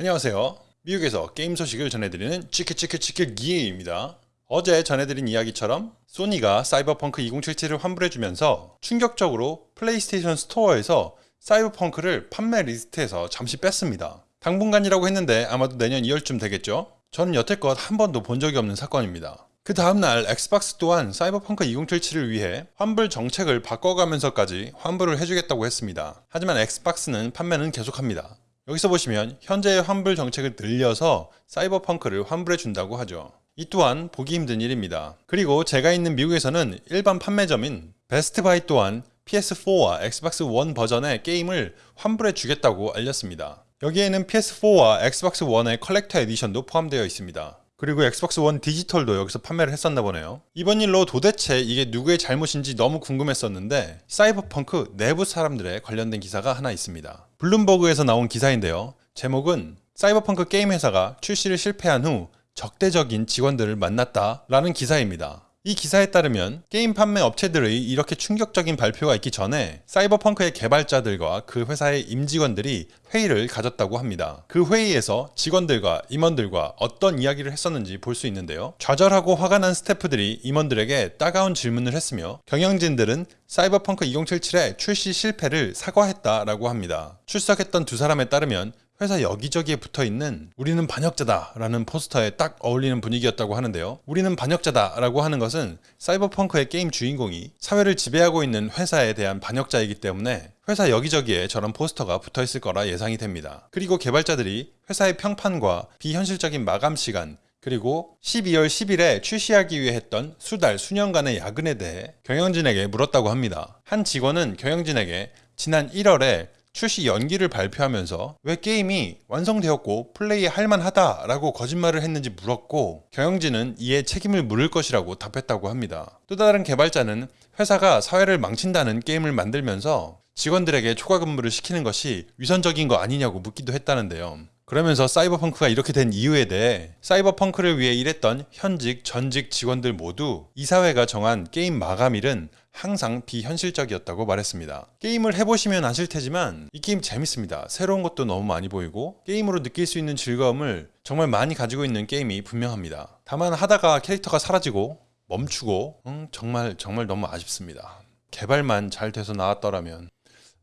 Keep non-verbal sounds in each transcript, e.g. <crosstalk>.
안녕하세요. 미국에서 게임 소식을 전해드리는 치크치크치크 기입니다. 어제 전해드린 이야기처럼 소니가 사이버펑크 2077을 환불해주면서 충격적으로 플레이스테이션 스토어에서 사이버펑크를 판매 리스트에서 잠시 뺐습니다. 당분간이라고 했는데 아마도 내년 2월쯤 되겠죠? 저는 여태껏 한 번도 본 적이 없는 사건입니다. 그 다음날 엑스박스 또한 사이버펑크 2077을 위해 환불 정책을 바꿔가면서까지 환불을 해주겠다고 했습니다. 하지만 엑스박스는 판매는 계속합니다. 여기서 보시면 현재의 환불 정책을 늘려서 사이버펑크를 환불해 준다고 하죠. 이 또한 보기 힘든 일입니다. 그리고 제가 있는 미국에서는 일반 판매점인 베스트바이 또한 PS4와 엑스박스 원 버전의 게임을 환불해 주겠다고 알렸습니다. 여기에는 PS4와 엑스박스 원의 collector edition도 포함되어 있습니다. 그리고 엑스박스 원 디지털도 여기서 판매를 했었나 보네요. 이번 일로 도대체 이게 누구의 잘못인지 너무 궁금했었는데 사이버펑크 내부 사람들의 관련된 기사가 하나 있습니다. 블룸버그에서 나온 기사인데요. 제목은 사이버펑크 게임 회사가 출시를 실패한 후 적대적인 직원들을 만났다 라는 기사입니다. 이 기사에 따르면 게임 판매 업체들의 이렇게 충격적인 발표가 있기 전에 사이버펑크의 개발자들과 그 회사의 임직원들이 회의를 가졌다고 합니다. 그 회의에서 직원들과 임원들과 어떤 이야기를 했었는지 볼 수 있는데요. 좌절하고 화가 난 스태프들이 임원들에게 따가운 질문을 했으며 경영진들은 사이버펑크 2077의 출시 실패를 사과했다라고 합니다. 출석했던 두 사람에 따르면 회사 여기저기에 붙어 있는 우리는 반역자다 라는 포스터에 딱 어울리는 분위기였다고 하는데요. 우리는 반역자다 라고 하는 것은 사이버펑크의 게임 주인공이 사회를 지배하고 있는 회사에 대한 반역자이기 때문에 회사 여기저기에 저런 포스터가 붙어 있을 거라 예상이 됩니다. 그리고 개발자들이 회사의 평판과 비현실적인 마감 시간, 그리고 12월 10일에 출시하기 위해 했던 수달, 수년간의 야근에 대해 경영진에게 물었다고 합니다. 한 직원은 경영진에게 지난 1월에 출시 연기를 발표하면서 왜 게임이 완성되었고 플레이 할 만하다 라고 거짓말을 했는지 물었고 경영진은 이에 책임을 물을 것이라고 답했다고 합니다. 또 다른 개발자는 회사가 사회를 망친다는 게임을 만들면서 직원들에게 초과 근무를 시키는 것이 위선적인 거 아니냐고 묻기도 했다는데요. 그러면서 사이버펑크가 이렇게 된 이유에 대해 사이버펑크를 위해 일했던 현직, 전직 직원들 모두 이 사회가 정한 게임 마감일은 항상 비현실적이었다고 말했습니다. 게임을 해보시면 아실 테지만 이 게임 재밌습니다. 새로운 것도 너무 많이 보이고 게임으로 느낄 수 있는 즐거움을 정말 많이 가지고 있는 게임이 분명합니다. 다만 하다가 캐릭터가 사라지고 멈추고 음, 정말 정말 너무 아쉽습니다. 개발만 잘 돼서 나왔더라면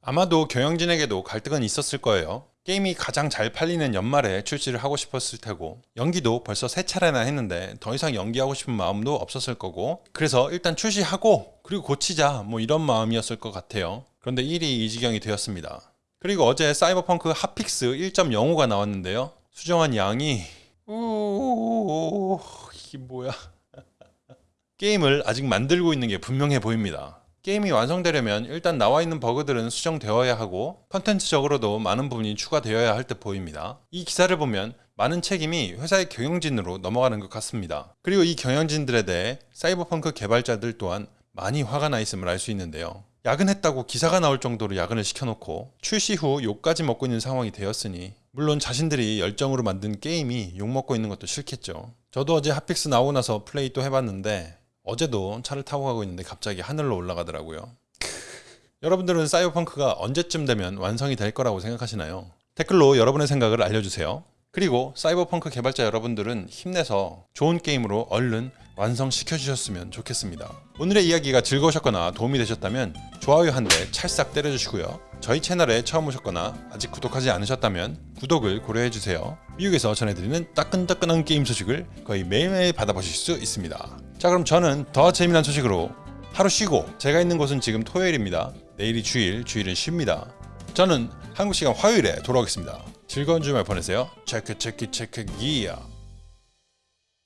아마도 경영진에게도 갈등은 있었을 거예요. 게임이 가장 잘 팔리는 연말에 출시를 하고 싶었을 테고 연기도 벌써 세 차례나 했는데 더 이상 연기하고 싶은 마음도 없었을 거고 그래서 일단 출시하고 그리고 고치자 뭐 이런 마음이었을 것 같아요. 그런데 일이 이 지경이 되었습니다. 그리고 어제 사이버펑크 핫픽스 1.05가 나왔는데요. 수정한 양이 우 이게 뭐야. <laughs> 게임을 아직 만들고 있는 게 분명해 보입니다. 게임이 완성되려면 일단 나와 있는 버그들은 수정되어야 하고 컨텐츠적으로도 많은 부분이 추가되어야 할 듯 보입니다. 이 기사를 보면 많은 책임이 회사의 경영진으로 넘어가는 것 같습니다. 그리고 이 경영진들에 대해 사이버펑크 개발자들 또한 많이 화가 나 있음을 알 수 있는데요. 야근했다고 기사가 나올 정도로 야근을 시켜놓고 출시 후 욕까지 먹고 있는 상황이 되었으니 물론 자신들이 열정으로 만든 게임이 욕먹고 있는 것도 싫겠죠. 저도 어제 hotfix 나오고 나서 플레이 또 해봤는데 어제도 차를 타고 가고 있는데 갑자기 하늘로 올라가더라고요. 여러분들은 사이버펑크가 언제쯤 되면 완성이 될 거라고 생각하시나요? 댓글로 여러분의 생각을 알려주세요. 그리고 사이버펑크 개발자 여러분들은 힘내서 좋은 게임으로 얼른 완성시켜 주셨으면 좋겠습니다. 오늘의 이야기가 즐거우셨거나 도움이 되셨다면 좋아요 한 대 찰싹 때려주시고요. 저희 채널에 처음 오셨거나 아직 구독하지 않으셨다면 구독을 고려해주세요. 미국에서 전해드리는 따끈따끈한 게임 소식을 거의 매일매일 받아보실 수 있습니다. 자 그럼 저는 더 재미난 소식으로 하루 쉬고 제가 있는 곳은 지금 토요일입니다. 내일이 주일, 주일은 쉽니다. 저는 한국 시간 화요일에 돌아오겠습니다. 즐거운 주말 보내세요. 체크 체크 체크 기야.